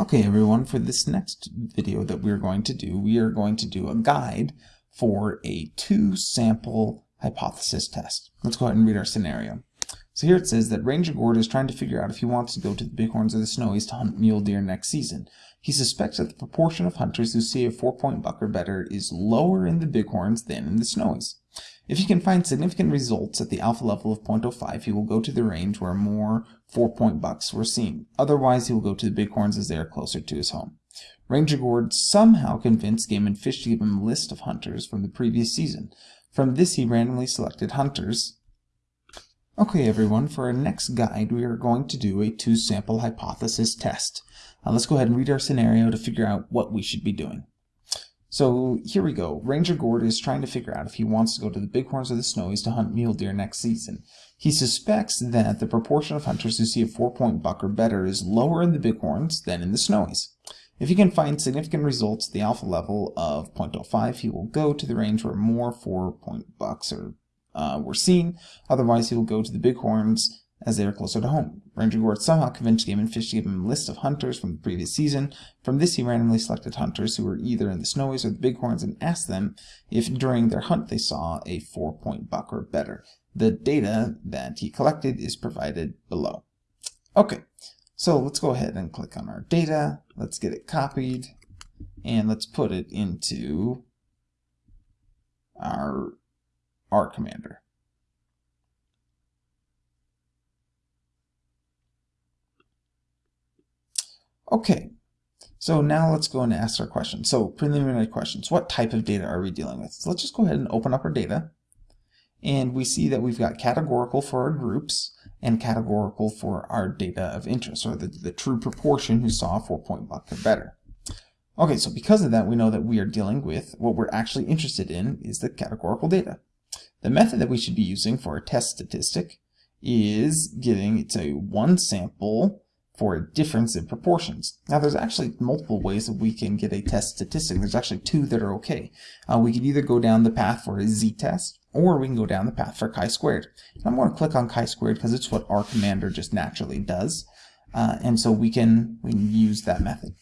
Okay everyone, for this next video that we're going to do, we are going to do a guide for a two sample hypothesis test. Let's go ahead and read our scenario. So here it says that Ranger Gord is trying to figure out if he wants to go to the Bighorns or the Snowies to hunt mule deer next season. He suspects that the proportion of hunters who see a four-point buck or better is lower in the Bighorns than in the Snowies. If he can find significant results at the alpha level of 0.05, he will go to the range where more four-point bucks were seen. Otherwise, he will go to the bighorns as they are closer to his home. Ranger Gord somehow convinced Game and Fish to give him a list of hunters from the previous season. From this, he randomly selected hunters. Okay, everyone, for our next guide, we are going to do a two-sample hypothesis test. Let's go ahead and read our scenario to figure out what we should be doing. So here we go. Ranger Gord is trying to figure out if he wants to go to the Bighorns or the Snowies to hunt mule deer next season. He suspects that the proportion of hunters who see a four-point buck or better is lower in the Bighorns than in the Snowies. If he can find significant results at the alpha level of 0.05, he will go to the range where more four-point bucks are, uh, were seen. Otherwise, he will go to the Bighorns as they are closer to home. Ranger Gord somehow convinced Game and Fish to give him a list of hunters from the previous season. From this, he randomly selected hunters who were either in the Snowies or the Bighorns and asked them if during their hunt they saw a four-point buck or better. The data that he collected is provided below. Okay, so let's go ahead and click on our data. Let's get it copied and let's put it into our R commander. Okay, so now let's go and ask our question. So preliminary questions, what type of data are we dealing with? So let's just go ahead and open up our data. And we see that we've got categorical for our groups and categorical for our data of interest, or the, the true proportion who saw a four-point buck or better. Okay, so because of that, we know that we are dealing with what we're actually interested in is the categorical data. The method that we should be using for a test statistic is getting it's a one sample for a difference in proportions. Now there's actually multiple ways that we can get a test statistic. There's actually two that are okay. Uh, we can either go down the path for a z-test or we can go down the path for chi-squared. I'm going to click on chi-squared because it's what R Commander just naturally does. Uh, and so we can, we can use that method.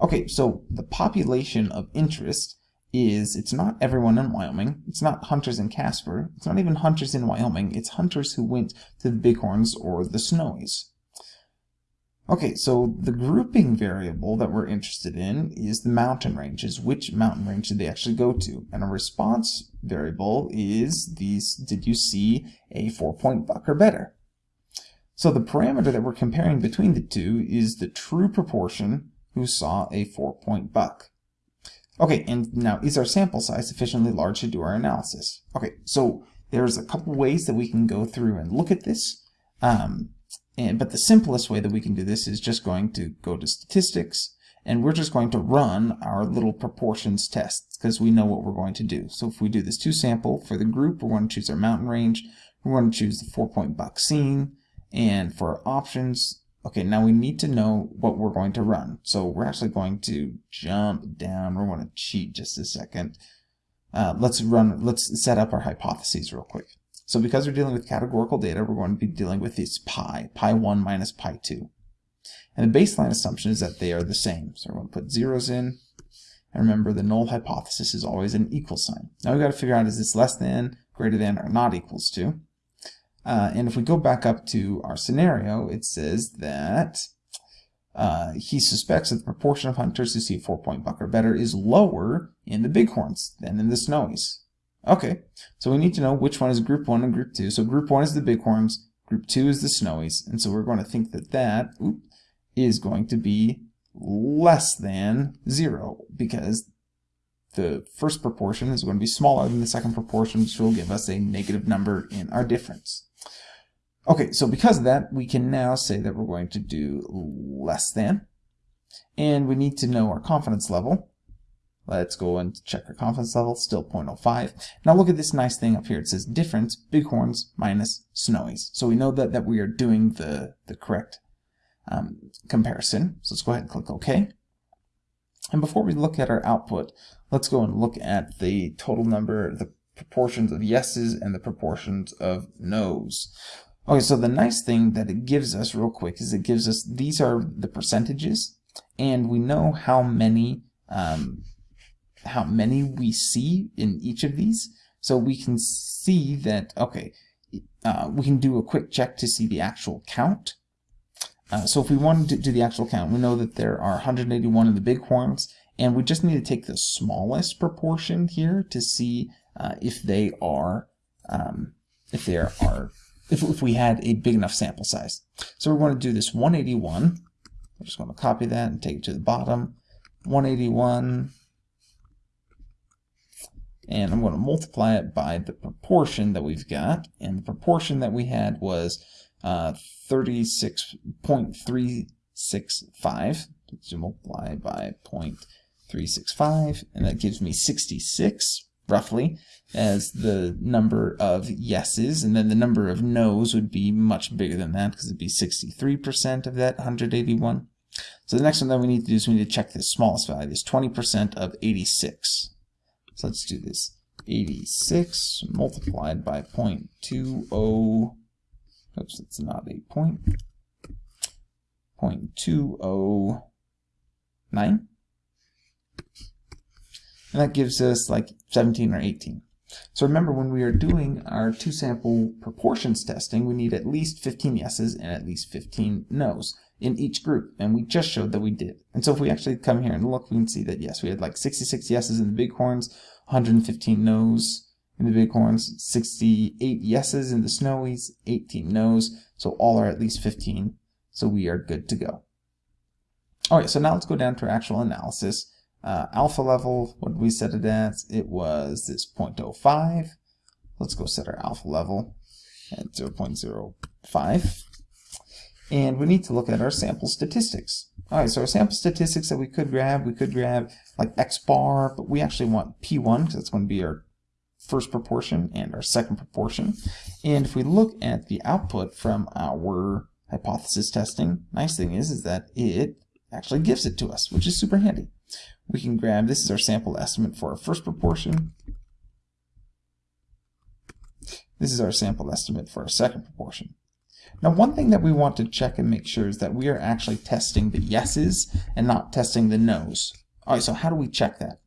Okay, so the population of interest is, it's not everyone in Wyoming, it's not hunters in Casper, it's not even hunters in Wyoming, it's hunters who went to the Bighorns or the Snowies. Okay, so the grouping variable that we're interested in is the mountain ranges. Which mountain range did they actually go to? And a response variable is these, did you see a four-point buck or better? So the parameter that we're comparing between the two is the true proportion who saw a four-point buck. Okay, and now is our sample size sufficiently large to do our analysis? Okay, so there's a couple ways that we can go through and look at this. Um, and, but the simplest way that we can do this is just going to go to statistics and we're just going to run our little proportions tests because we know what we're going to do. So if we do this two sample for the group, we're going to choose our mountain range. We're going to choose the four point scene. And for our options, okay, now we need to know what we're going to run. So we're actually going to jump down. We're going to cheat just a second. Uh, let's run, let's set up our hypotheses real quick. So because we're dealing with categorical data, we're going to be dealing with this pi, pi 1 minus pi 2. And the baseline assumption is that they are the same. So we're going to put zeros in. And remember, the null hypothesis is always an equal sign. Now we've got to figure out is this less than, greater than, or not equals to. Uh, and if we go back up to our scenario, it says that uh, he suspects that the proportion of hunters who see a four-point buck or better is lower in the bighorns than in the snowies. Okay, so we need to know which one is group 1 and group 2. So group 1 is the bighorns, group 2 is the snowies, and so we're going to think that that is going to be less than 0 because the first proportion is going to be smaller than the second proportion, which will give us a negative number in our difference. Okay, so because of that, we can now say that we're going to do less than, and we need to know our confidence level. Let's go and check our confidence level, still 0.05. Now look at this nice thing up here. It says difference, bighorns minus snowies. So we know that, that we are doing the, the correct um, comparison. So let's go ahead and click OK. And before we look at our output, let's go and look at the total number, the proportions of yeses and the proportions of nos. Okay, so the nice thing that it gives us real quick is it gives us, these are the percentages and we know how many um, how many we see in each of these. So we can see that, okay, uh, we can do a quick check to see the actual count. Uh, so if we wanted to do the actual count, we know that there are 181 of the bighorns, and we just need to take the smallest proportion here to see uh, if they are, um, if there are, if, if we had a big enough sample size. So we want to do this 181. I'm just going to copy that and take it to the bottom. 181 and I'm going to multiply it by the proportion that we've got, and the proportion that we had was uh, 36.365, to multiply by 0.365, and that gives me 66, roughly, as the number of yeses, and then the number of no's would be much bigger than that, because it'd be 63% of that 181. So the next one that we need to do is we need to check the smallest value, this 20% of 86. So let's do this. 86 multiplied by 0.20, oops, it's not a point, 0.209. And that gives us like 17 or 18. So remember when we are doing our two sample proportions testing, we need at least 15 yeses and at least 15 nos in each group. And we just showed that we did. And so if we actually come here and look, we can see that yes, we had like 66 yeses in the bighorns, 115 no's in the bighorns, 68 yeses in the snowies, 18 no's. So all are at least 15. So we are good to go. All right, so now let's go down to our actual analysis. Uh, alpha level, what did we set it as? It was this 0.05. Let's go set our alpha level at 0.05. And we need to look at our sample statistics. All right, so our sample statistics that we could grab, we could grab like X bar, but we actually want P1 because that's going to be our first proportion and our second proportion. And if we look at the output from our hypothesis testing, nice thing is, is that it actually gives it to us, which is super handy. We can grab, this is our sample estimate for our first proportion. This is our sample estimate for our second proportion. Now one thing that we want to check and make sure is that we are actually testing the yeses and not testing the nos. Alright, so how do we check that?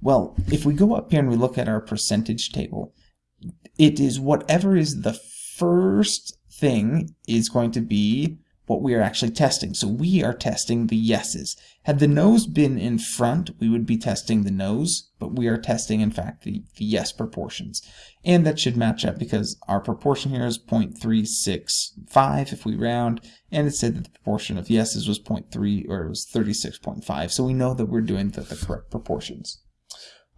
Well, if we go up here and we look at our percentage table, it is whatever is the first thing is going to be what we are actually testing. So we are testing the yeses. Had the nos been in front, we would be testing the nos, but we are testing, in fact, the, the yes proportions. And that should match up because our proportion here is 0.365 if we round, and it said that the proportion of yeses was 0.3, or it was 36.5, so we know that we're doing the, the correct proportions.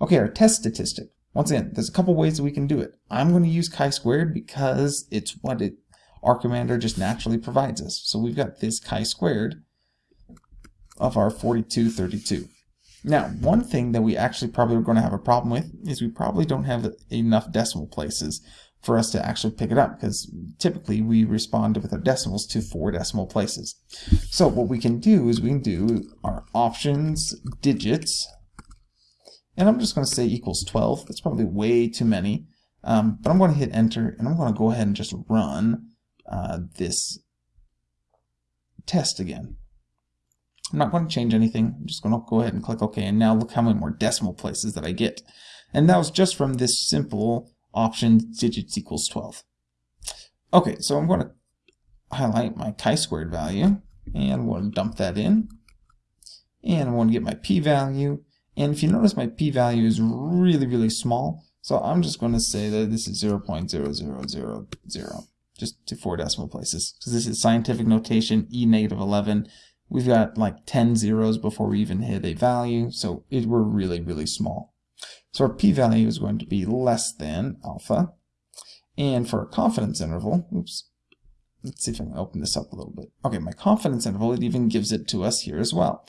Okay, our test statistic. Once again, there's a couple ways that we can do it. I'm going to use chi-squared because it's what it R Commander just naturally provides us. So we've got this chi-squared of our 4232. Now, one thing that we actually probably are going to have a problem with is we probably don't have enough decimal places for us to actually pick it up because typically we respond with our decimals to four decimal places. So what we can do is we can do our options digits and I'm just going to say equals 12. That's probably way too many. Um, but I'm going to hit enter and I'm going to go ahead and just run uh, this test again. I'm not going to change anything. I'm just going to go ahead and click OK. And now look how many more decimal places that I get. And that was just from this simple option digits equals 12. Okay, so I'm going to highlight my chi-squared value and I'm going to dump that in. And I want to get my p-value. And if you notice my p-value is really, really small, so I'm just going to say that this is 0.0000 just to four decimal places. Because this is scientific notation e negative 11 we've got like 10 zeros before we even hit a value so it, we're really really small. So our p-value is going to be less than alpha. And for a confidence interval oops let's see if I can open this up a little bit. Okay my confidence interval it even gives it to us here as well.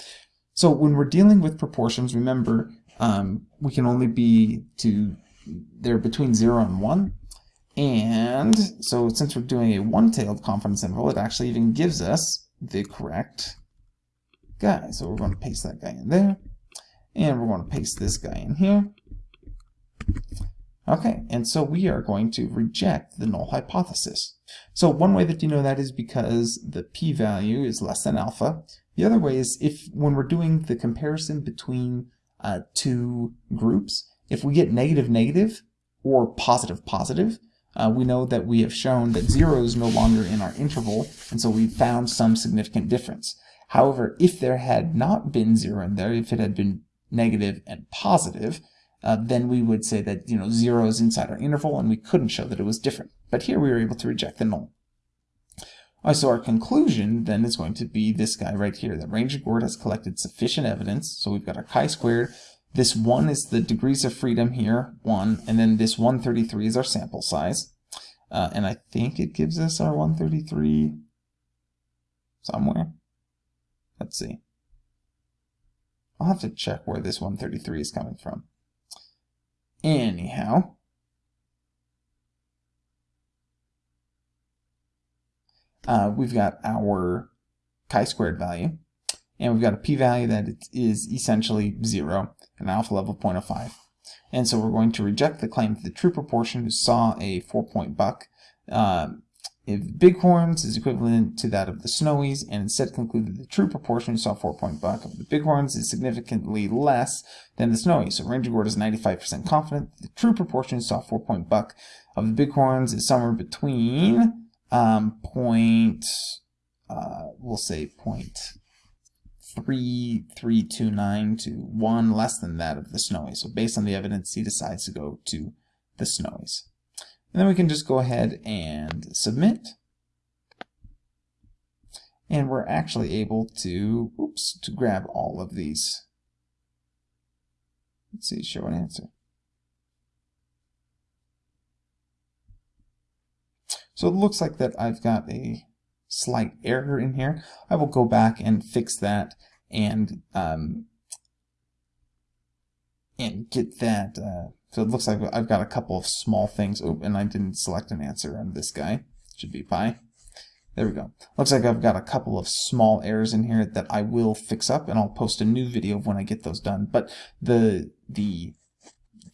So when we're dealing with proportions remember um, we can only be to they're between 0 and 1 and so since we're doing a one-tailed confidence interval, it actually even gives us the correct guy. So we're going to paste that guy in there. And we're going to paste this guy in here. Okay, and so we are going to reject the null hypothesis. So one way that you know that is because the p-value is less than alpha. The The other way is if when we're doing the comparison between uh, two groups, if we get negative negative or positive positive, uh, we know that we have shown that 0 is no longer in our interval, and so we found some significant difference. However, if there had not been 0 in there, if it had been negative and positive, uh, then we would say that you know 0 is inside our interval, and we couldn't show that it was different. But here we were able to reject the null. So our conclusion then is going to be this guy right here, that Ranger Gord has collected sufficient evidence. So we've got our chi-squared. This 1 is the degrees of freedom here, 1, and then this 133 is our sample size. Uh, and I think it gives us our 133 somewhere. Let's see. I'll have to check where this 133 is coming from. Anyhow, uh, we've got our chi-squared value, and we've got a p-value that is essentially 0, an alpha level 0.05. And so we're going to reject the claim that the true proportion who saw a 4-point buck uh, if bighorns is equivalent to that of the snowies, and instead conclude that the true proportion saw 4-point buck of the bighorns is significantly less than the snowies. So Ranger Gord is 95% confident the true proportion saw 4-point buck of the bighorns is somewhere between um, point, uh, we'll say point three three two nine to one less than that of the snowies. So based on the evidence, he decides to go to the snowies. And then we can just go ahead and submit. And we're actually able to, oops, to grab all of these. Let's see, show an answer. So it looks like that I've got a slight error in here. I will go back and fix that and um, and get that. Uh, so it looks like I've got a couple of small things. Oh, and I didn't select an answer on this guy. Should be pi. There we go. Looks like I've got a couple of small errors in here that I will fix up, and I'll post a new video when I get those done. But the the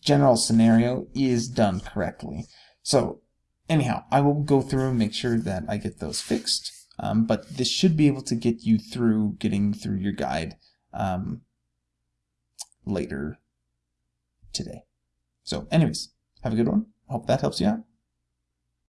general scenario is done correctly. So anyhow, I will go through and make sure that I get those fixed. Um, but this should be able to get you through getting through your guide um, later today. So anyways, have a good one. Hope that helps you out.